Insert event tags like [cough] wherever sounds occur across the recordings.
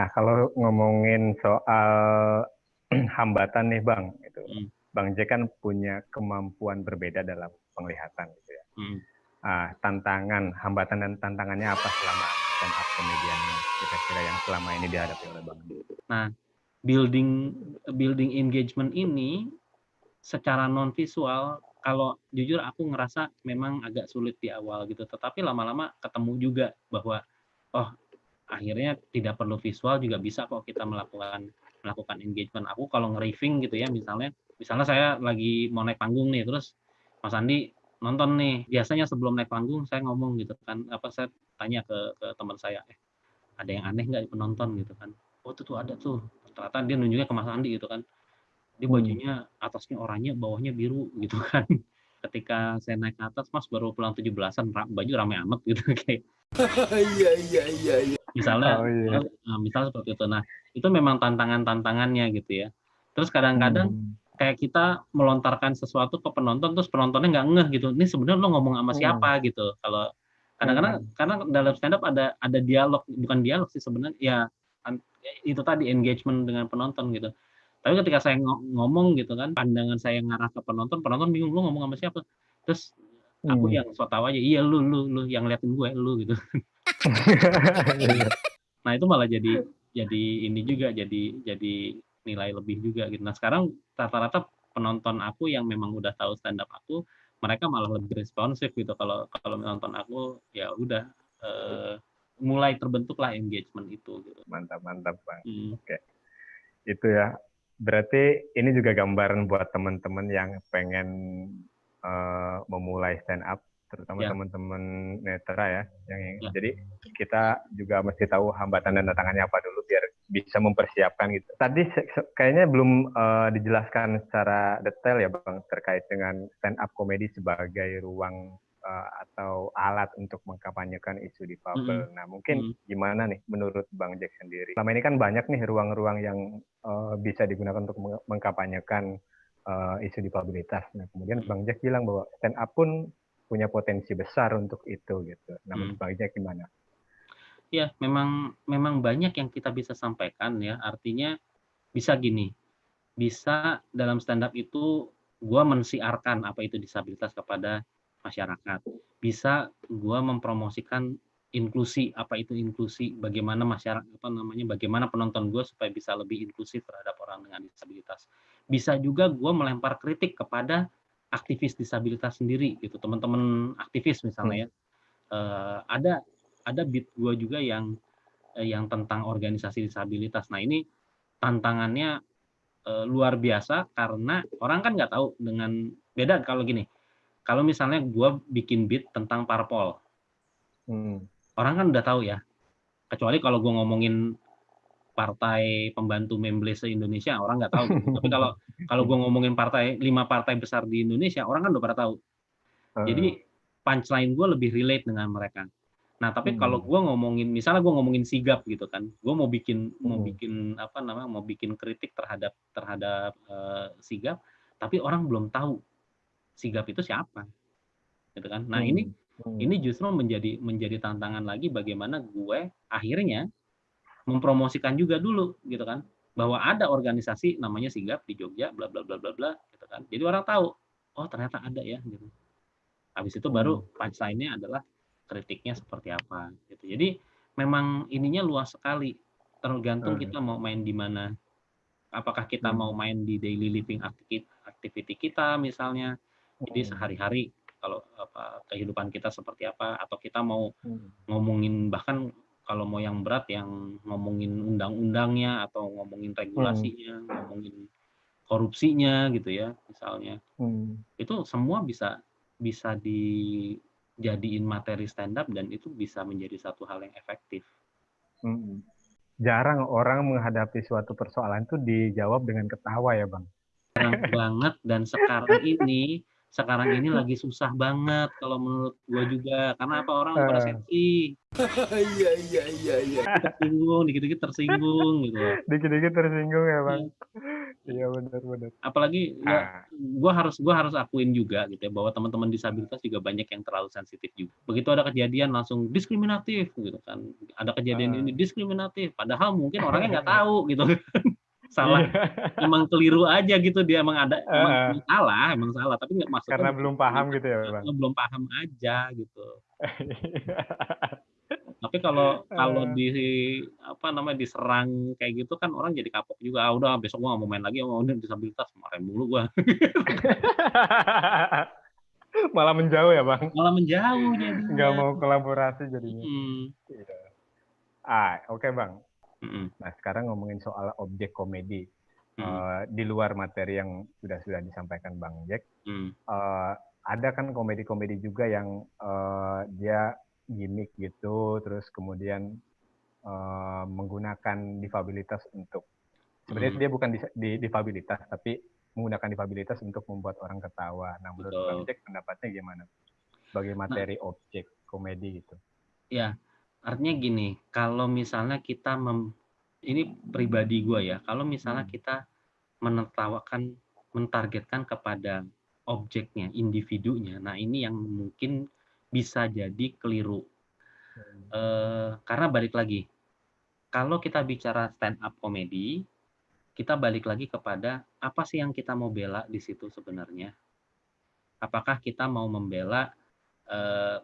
Nah, kalau ngomongin soal [clears throat] hambatan nih Bang, itu hmm. Bang J kan punya kemampuan berbeda dalam penglihatan gitu ya. Hmm. Ah, tantangan, hambatan dan tantangannya apa selama stand up komedian kira-kira yang selama ini dihadapi oleh Bang J? Nah, building building engagement ini secara non visual kalau jujur aku ngerasa memang agak sulit di awal gitu tetapi lama-lama ketemu juga bahwa oh akhirnya tidak perlu visual juga bisa kok kita melakukan melakukan engagement. Aku kalau nge-riffing gitu ya misalnya misalnya saya lagi mau naik panggung nih terus Mas Andi nonton nih. Biasanya sebelum naik panggung saya ngomong gitu kan apa saya tanya ke, ke teman saya eh ada yang aneh nggak penonton? gitu kan. Oh itu tuh ada tuh. Ternyata dia nunjuknya ke Mas Andi gitu kan. Dia hmm. bajunya atasnya oranye bawahnya biru gitu [laughs] kan. Ketika saya naik ke atas mas baru pulang tujuh belasan baju rame amat gitu [laughs] kayak. [laughs] Iya iya iya iya misalnya oh, iya. Nah, misal seperti itu nah itu memang tantangan tantangannya gitu ya terus kadang-kadang hmm. kayak kita melontarkan sesuatu ke penonton terus penontonnya nggak ngeh gitu ini sebenarnya lo ngomong sama siapa hmm. gitu kalau kadang-kadang hmm. karena dalam stand up ada ada dialog bukan dialog sih sebenarnya ya itu tadi engagement dengan penonton gitu tapi ketika saya ngomong gitu kan, pandangan saya ngarah ke penonton, penonton bingung lu ngomong sama siapa. Terus aku hmm. yang so tahu aja, iya lu lu lu yang liatin gue lu gitu. [laughs] [laughs] nah itu malah jadi jadi ini juga jadi jadi nilai lebih juga gitu. Nah sekarang rata-rata penonton aku yang memang udah tahu stand up aku, mereka malah lebih responsif gitu. Kalau kalau menonton aku ya udah uh, mulai terbentuklah engagement itu. Gitu. Mantap mantap bang. Hmm. Oke, itu ya berarti ini juga gambaran buat teman-teman yang pengen uh, memulai stand up terutama yeah. teman-teman netra ya yang yeah. jadi kita juga mesti tahu hambatan dan tantangannya apa dulu biar bisa mempersiapkan gitu tadi kayaknya belum uh, dijelaskan secara detail ya bang terkait dengan stand up komedi sebagai ruang uh, atau alat untuk mengkampanyekan isu di Fabel. Mm-hmm. Nah, mungkin mm-hmm. gimana nih menurut Bang Jack sendiri? Selama ini kan banyak nih ruang-ruang yang uh, bisa digunakan untuk mengkampanyekan uh, isu difabilitas. Nah, kemudian Bang Jack bilang bahwa stand up pun punya potensi besar untuk itu gitu. Nah, mm. Bang Jack gimana? Ya, memang memang banyak yang kita bisa sampaikan ya. Artinya bisa gini, bisa dalam stand up itu gue mensiarkan apa itu disabilitas kepada masyarakat. Bisa gue mempromosikan inklusi, apa itu inklusi, bagaimana masyarakat, apa namanya, bagaimana penonton gue supaya bisa lebih inklusif terhadap orang dengan disabilitas. Bisa juga gue melempar kritik kepada aktivis disabilitas sendiri, gitu, teman-teman aktivis misalnya ya. Uh, ada ada bit gue juga yang uh, yang tentang organisasi disabilitas. Nah ini tantangannya uh, luar biasa karena orang kan nggak tahu dengan beda kalau gini kalau misalnya gue bikin beat tentang parpol, hmm. orang kan udah tahu ya. Kecuali kalau gue ngomongin partai pembantu memble se Indonesia, orang nggak tahu. [laughs] Tapi kalau kalau gue ngomongin partai lima partai besar di Indonesia, orang kan udah pada tahu. Jadi punchline gue lebih relate dengan mereka. Nah, tapi hmm. kalau gue ngomongin, misalnya gue ngomongin sigap gitu kan, gue mau bikin hmm. mau bikin apa namanya, mau bikin kritik terhadap terhadap uh, sigap, tapi orang belum tahu sigap itu siapa gitu kan nah hmm. ini hmm. ini justru menjadi menjadi tantangan lagi bagaimana gue akhirnya mempromosikan juga dulu gitu kan. Bahwa ada organisasi namanya sigap di Jogja bla bla bla bla bla gitu kan. Jadi orang tahu oh ternyata ada ya gitu. Habis itu baru hmm. punchline-nya adalah kritiknya seperti apa gitu. Jadi memang ininya luas sekali. Tergantung hmm. kita mau main di mana. Apakah kita hmm. mau main di daily living activity kita misalnya. Jadi sehari-hari kalau apa kehidupan kita seperti apa atau kita mau ngomongin bahkan kalau mau yang berat yang ngomongin undang-undangnya atau ngomongin regulasinya, hmm. ngomongin korupsinya gitu ya misalnya. Hmm. Itu semua bisa bisa dijadiin materi stand up dan itu bisa menjadi satu hal yang efektif. Hmm. Jarang orang menghadapi suatu persoalan itu dijawab dengan ketawa ya, Bang. Jarang banget dan sekarang ini [laughs] sekarang ini [laughs] lagi susah banget kalau menurut gua juga karena apa orang pada sensi iya iya iya iya tersinggung dikit-dikit tersinggung gitu dikit-dikit tersinggung ya bang Iya benar-benar. Apalagi ya, gue harus gua harus akuin juga gitu ya bahwa teman-teman disabilitas juga banyak yang terlalu sensitif juga. Begitu ada kejadian langsung diskriminatif gitu kan. Ada kejadian uh. ini diskriminatif, padahal mungkin orangnya nggak [laughs] tahu gitu. Salah. Yeah. [laughs] emang keliru aja gitu dia emang ada uh. emang salah emang salah. Tapi nggak maksudnya karena belum paham gitu ya bang? belum paham aja gitu. [laughs] Tapi kalau kalau di apa namanya diserang kayak gitu kan orang jadi kapok juga. Ah, udah besok gua nggak mau main lagi mau oh, disabilitas kemarin mulu gua. [laughs] Malah menjauh ya bang? Malah menjauh jadi nggak mau kolaborasi jadinya. Hmm. ah oke okay, bang hmm. nah sekarang ngomongin soal objek komedi hmm. uh, di luar materi yang sudah sudah disampaikan bang Jack hmm. uh, ada kan komedi-komedi juga yang uh, dia gimmick gitu, terus kemudian uh, menggunakan difabilitas untuk sebenarnya hmm. dia bukan di, di, difabilitas tapi menggunakan difabilitas untuk membuat orang ketawa. Nah, menurut Bang Jack pendapatnya gimana? Sebagai nah. materi nah, objek komedi gitu. Ya, artinya gini, kalau misalnya kita mem, ini pribadi gue ya, kalau misalnya hmm. kita menertawakan, mentargetkan kepada objeknya, individunya, nah ini yang mungkin bisa jadi keliru. Uh, karena balik lagi, kalau kita bicara stand up komedi, kita balik lagi kepada apa sih yang kita mau bela di situ sebenarnya? Apakah kita mau membela uh,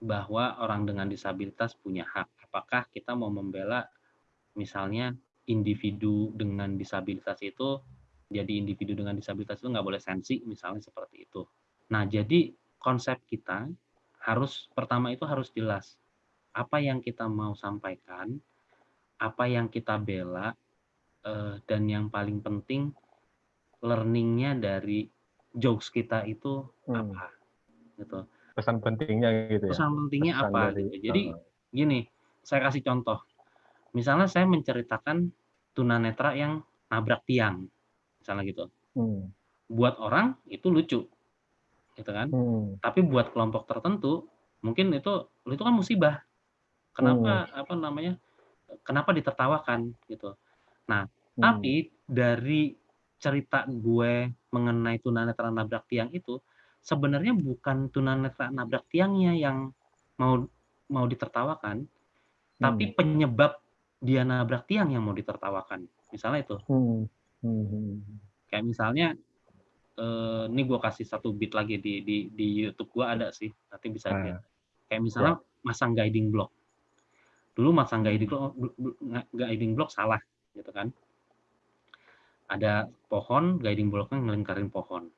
bahwa orang dengan disabilitas punya hak? Apakah kita mau membela misalnya individu dengan disabilitas itu jadi individu dengan disabilitas itu nggak boleh sensi misalnya seperti itu. Nah jadi konsep kita harus pertama itu harus jelas apa yang kita mau sampaikan, apa yang kita bela, eh, dan yang paling penting learningnya dari jokes kita itu hmm. apa, gitu. Pesan pentingnya gitu ya. Pesan pentingnya Pesan apa? Dari, gitu. Jadi uh. gini, saya kasih contoh. Misalnya saya menceritakan tunanetra yang nabrak tiang, misalnya gitu. Hmm. Buat orang itu lucu, gitu kan. Hmm. Tapi buat kelompok tertentu mungkin itu itu kan musibah. Kenapa hmm. apa namanya? Kenapa ditertawakan gitu. Nah, hmm. tapi dari cerita gue mengenai tunanetra nabrak tiang itu sebenarnya bukan tunanetra nabrak tiangnya yang mau mau ditertawakan, hmm. tapi penyebab dia nabrak tiang yang mau ditertawakan. Misalnya itu. Hmm. Hmm. Kayak misalnya uh, ini gue kasih satu bit lagi di di di YouTube gue ada sih nanti bisa uh, lihat kayak misalnya ya. masang guiding block dulu masang guiding block guiding block salah gitu kan ada pohon guiding blocknya ngelingkarin pohon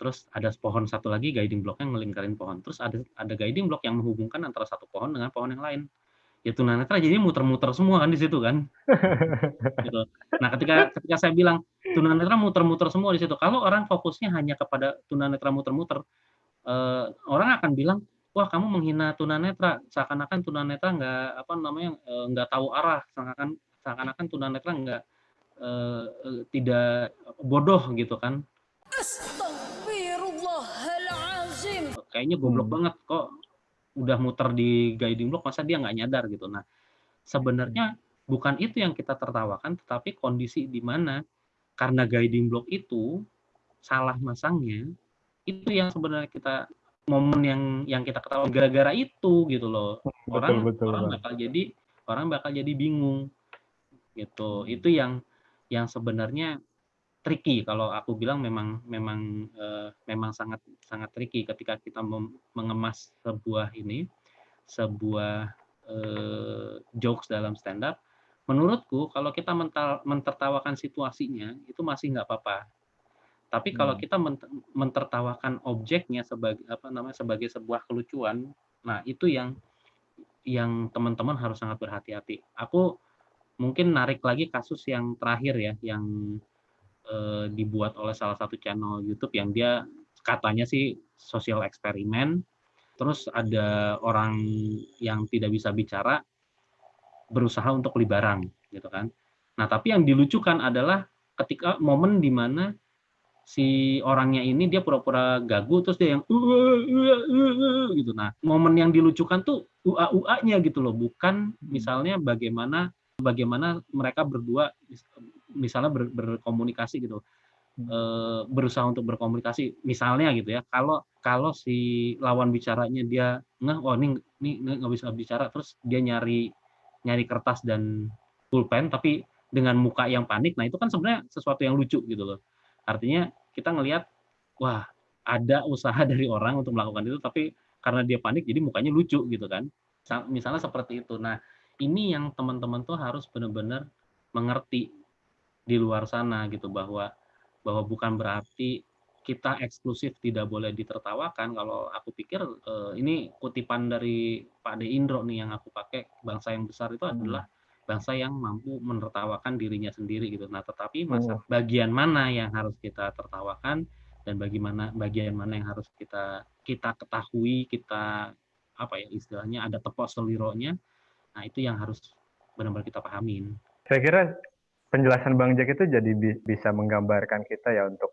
terus ada pohon satu lagi guiding blocknya ngelingkarin pohon. Terus ada ada guiding block yang menghubungkan antara satu pohon dengan pohon yang lain. Ya tunanetra jadi muter-muter semua kan di situ kan. [laughs] Gitu. nah ketika ketika saya bilang tunanetra muter-muter semua di situ kalau orang fokusnya hanya kepada tunanetra muter-muter eh, orang akan bilang wah kamu menghina tunanetra seakan-akan tunanetra nggak apa namanya eh, nggak tahu arah seakan-akan seakan-akan tunanetra nggak eh, eh, tidak bodoh gitu kan kayaknya goblok hmm. banget kok udah muter di guiding block masa dia nggak nyadar gitu. Nah, sebenarnya bukan itu yang kita tertawakan, tetapi kondisi di mana karena guiding block itu salah masangnya, itu yang sebenarnya kita momen yang yang kita ketawa gara-gara itu gitu loh. Orang betul, betul, orang bakal jadi orang bakal jadi bingung gitu. Itu yang yang sebenarnya tricky. Kalau aku bilang memang memang uh, memang sangat sangat tricky ketika kita mengemas sebuah ini sebuah uh, jokes dalam stand up menurutku kalau kita mental, mentertawakan situasinya itu masih nggak apa-apa. Tapi kalau hmm. kita mentertawakan objeknya sebagai apa namanya sebagai sebuah kelucuan nah itu yang yang teman-teman harus sangat berhati-hati. Aku mungkin narik lagi kasus yang terakhir ya yang uh, dibuat oleh salah satu channel YouTube yang dia katanya sih sosial eksperimen. Terus ada orang yang tidak bisa bicara berusaha untuk beli barang, gitu kan. Nah, tapi yang dilucukan adalah ketika momen di mana si orangnya ini dia pura-pura gagu terus dia yang uh, uh, uh, gitu. Nah, momen yang dilucukan tuh ua-ua-nya gitu loh, bukan misalnya bagaimana bagaimana mereka berdua misalnya ber, berkomunikasi gitu. Uh, berusaha untuk berkomunikasi misalnya gitu ya kalau kalau si lawan bicaranya dia nggak oh ini ini nggak bisa bicara terus dia nyari nyari kertas dan pulpen tapi dengan muka yang panik nah itu kan sebenarnya sesuatu yang lucu gitu loh. Artinya kita ngelihat wah ada usaha [laughs] dari orang untuk melakukan itu tapi karena dia panik jadi mukanya lucu gitu kan. Misalnya seperti itu. Nah ini yang teman-teman tuh harus benar-benar mengerti di luar sana gitu bahwa bahwa bukan berarti kita eksklusif tidak boleh ditertawakan kalau aku pikir uh, ini kutipan dari Pak De Indro nih yang aku pakai bangsa yang besar itu adalah bangsa yang mampu menertawakan dirinya sendiri gitu. Nah, tetapi masa oh. bagian mana yang harus kita tertawakan dan bagaimana bagian mana yang harus kita kita ketahui, kita apa ya istilahnya ada tepok selironya. Nah, itu yang harus benar-benar kita pahamin. Saya kira penjelasan Bang Jack itu jadi bisa menggambarkan kita ya untuk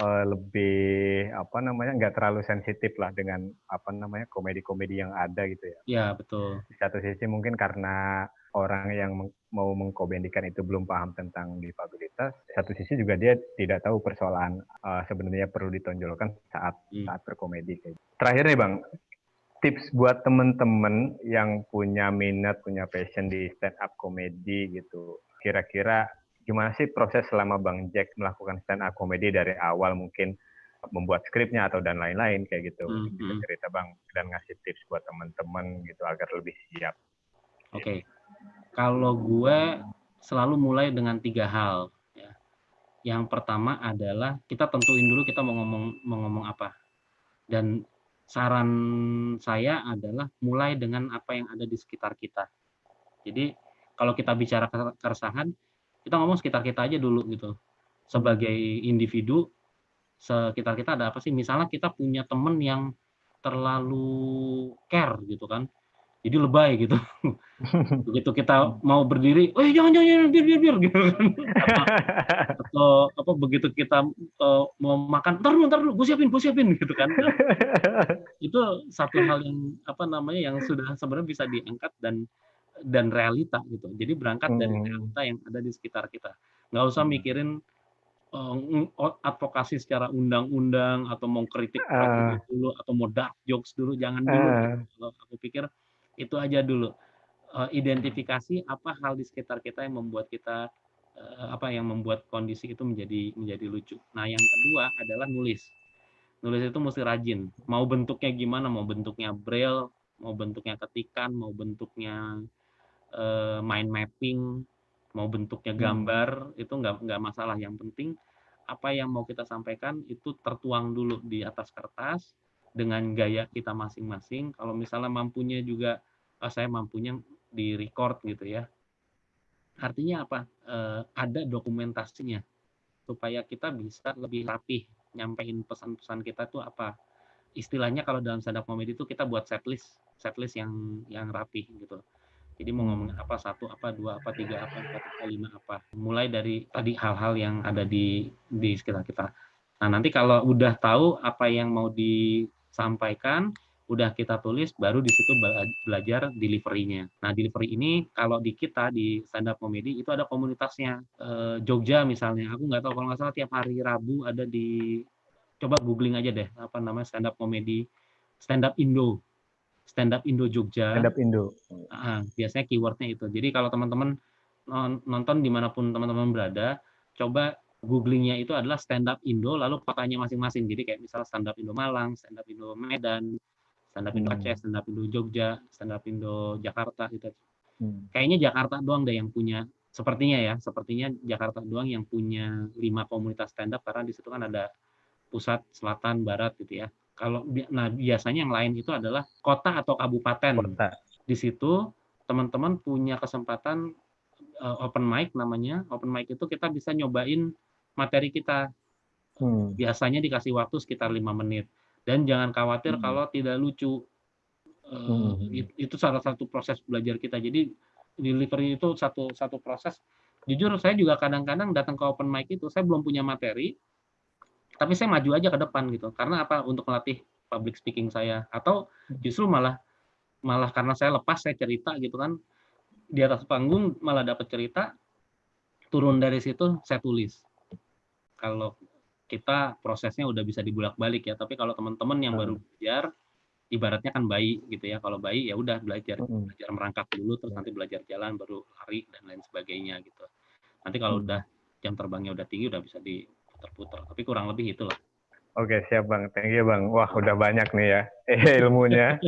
uh, lebih apa namanya nggak terlalu sensitif lah dengan apa namanya komedi-komedi yang ada gitu ya. Iya betul. Di satu sisi mungkin karena orang yang mau mengkomedikan itu belum paham tentang difabilitas, di satu sisi juga dia tidak tahu persoalan uh, sebenarnya perlu ditonjolkan saat hmm. saat berkomedi. Terakhir nih bang, tips buat temen-temen yang punya minat, punya passion di stand up komedi gitu. Kira-kira gimana sih proses selama Bang Jack melakukan stand up comedy dari awal mungkin membuat skripnya atau dan lain-lain kayak gitu. Mm -hmm. Bisa cerita Bang dan ngasih tips buat teman-teman gitu agar lebih siap. Oke. Okay. Kalau gue selalu mulai dengan tiga hal ya. Yang pertama adalah kita tentuin dulu kita mau ngomong mau ngomong apa. Dan saran saya adalah mulai dengan apa yang ada di sekitar kita. Jadi kalau kita bicara keresahan, kita ngomong sekitar kita aja dulu gitu. Sebagai individu sekitar kita ada apa sih? Misalnya kita punya temen yang terlalu care gitu kan jadi lebay gitu. [laughs] Begitu kita mau berdiri oh jangan jangan jangan biar biar biar gitu kan. [laughs] Atau apa begitu kita uh, mau makan ntar dulu ntar dulu gue siapin gue siapin gitu kan. [laughs] Itu satu hal yang apa namanya yang sudah sebenarnya bisa diangkat dan dan realita gitu. Jadi berangkat hmm. dari realita yang ada di sekitar kita. Nggak usah hmm. mikirin uh, advokasi secara undang-undang atau mau kritik uh. dulu atau mau dark jokes dulu, jangan dulu. Uh. Kalau aku pikir itu aja dulu. Uh, identifikasi apa hal di sekitar kita yang membuat kita uh, apa yang membuat kondisi itu menjadi menjadi lucu. Nah, yang kedua adalah nulis. Nulis itu mesti rajin. Mau bentuknya gimana? Mau bentuknya braille, mau bentuknya ketikan, mau bentuknya uh, mind mapping, mau bentuknya hmm. gambar, hmm. itu nggak nggak masalah. Yang penting apa yang mau kita sampaikan itu tertuang dulu di atas kertas dengan gaya kita masing-masing. Kalau misalnya mampunya juga, oh, saya mampunya di record gitu ya. Artinya apa? Uh, ada dokumentasinya supaya kita bisa lebih rapih nyampein pesan-pesan kita tuh apa istilahnya kalau dalam stand up comedy itu kita buat setlist setlist yang yang rapi gitu jadi mau ngomongin apa satu, apa dua, apa tiga, apa empat, apa lima, apa. Mulai dari tadi hal-hal yang ada di di sekitar kita. Nah nanti kalau udah tahu apa yang mau disampaikan, udah kita tulis, baru di situ belajar delivery-nya. Nah delivery ini kalau di kita di stand up comedy itu ada komunitasnya. E, Jogja misalnya, aku nggak tahu kalau nggak salah tiap hari Rabu ada di coba googling aja deh apa namanya stand up comedy stand up Indo stand up Indo Jogja. Stand up Indo. Uh, biasanya keywordnya itu. Jadi kalau teman-teman nonton di mana pun teman-teman berada, coba googlingnya itu adalah stand up Indo, lalu kotanya masing-masing. Jadi kayak misalnya stand up Indo Malang, stand up Indo Medan, stand up Indo hmm. Aceh, stand up Indo Jogja, stand up Indo Jakarta gitu. Hmm. Kayaknya Jakarta doang deh yang punya sepertinya ya, sepertinya Jakarta doang yang punya lima komunitas stand up karena di situ kan ada pusat, selatan, barat gitu ya. Kalau nah biasanya yang lain itu adalah kota atau kabupaten. Kota. Di situ teman-teman punya kesempatan uh, open mic namanya. Open mic itu kita bisa nyobain materi kita. Hmm. Biasanya dikasih waktu sekitar lima menit. Dan jangan khawatir hmm. kalau tidak lucu. Uh, hmm. Itu salah satu proses belajar kita. Jadi delivery itu satu satu proses. Jujur saya juga kadang-kadang datang ke open mic itu saya belum punya materi, tapi saya maju aja ke depan gitu karena apa untuk melatih public speaking saya atau justru malah malah karena saya lepas saya cerita gitu kan di atas panggung malah dapat cerita turun dari situ saya tulis. Kalau kita prosesnya udah bisa dibulak-balik ya, tapi kalau teman-teman yang baru hmm. belajar, ibaratnya kan bayi gitu ya. Kalau bayi ya udah belajar hmm. belajar merangkak dulu, terus nanti belajar jalan, baru lari dan lain sebagainya gitu. Nanti kalau hmm. udah jam terbangnya udah tinggi, udah bisa diputar-putar. Tapi kurang lebih itulah. Oke, siap Bang. Thank you Bang. Wah, udah banyak nih ya [laughs] ilmunya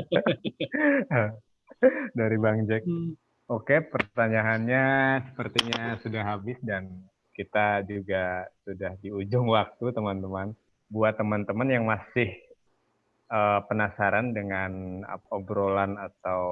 [laughs] dari Bang Jack. Oke, pertanyaannya sepertinya sudah habis dan kita juga sudah di ujung waktu, teman-teman. Buat teman-teman yang masih uh, penasaran dengan obrolan atau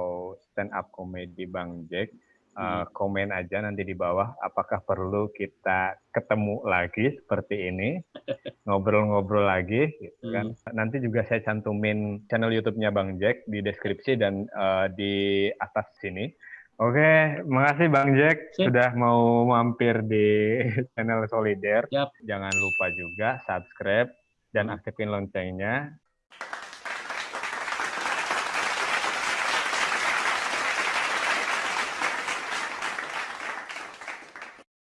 stand up comedy Bang Jack, uh, komen aja nanti di bawah apakah perlu kita ketemu lagi seperti ini [laughs] ngobrol-ngobrol lagi gitu kan hmm. nanti juga saya cantumin channel YouTube-nya Bang Jack di deskripsi dan uh, di atas sini Oke, makasih Bang Jack Sip. sudah mau mampir di [laughs] channel Solider. Yep. Jangan lupa juga subscribe dan aktifin loncengnya